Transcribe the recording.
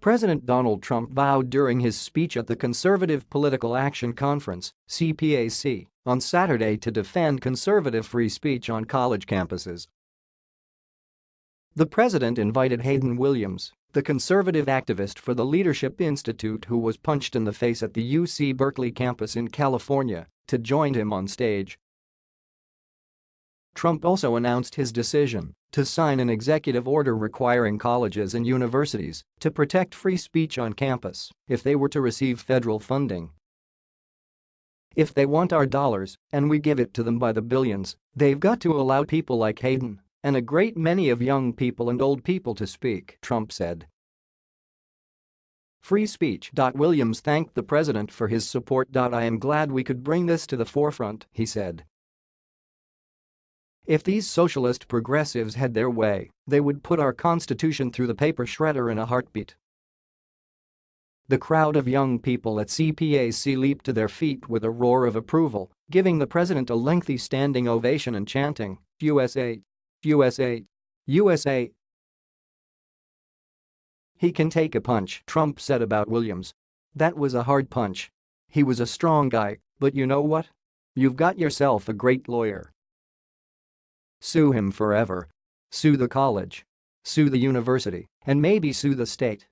President Donald Trump vowed during his speech at the Conservative Political Action Conference, CPAC, on Saturday to defend conservative free speech on college campuses. The president invited Hayden Williams, the conservative activist for the Leadership Institute who was punched in the face at the UC Berkeley campus in California, to join him on stage. Trump also announced his decision to sign an executive order requiring colleges and universities to protect free speech on campus if they were to receive federal funding. If they want our dollars, and we give it to them by the billions, they've got to allow people like Hayden and a great many of young people and old people to speak, Trump said. Free speech. Williams thanked the president for his support. I am glad we could bring this to the forefront, he said. If these socialist progressives had their way, they would put our constitution through the paper shredder in a heartbeat. The crowd of young people at CPAC leaped to their feet with a roar of approval, giving the president a lengthy standing ovation and chanting, USA, USA, USA. He can take a punch, Trump said about Williams. That was a hard punch. He was a strong guy, but you know what? You've got yourself a great lawyer. Sue him forever. Sue the college. Sue the university, and maybe sue the state.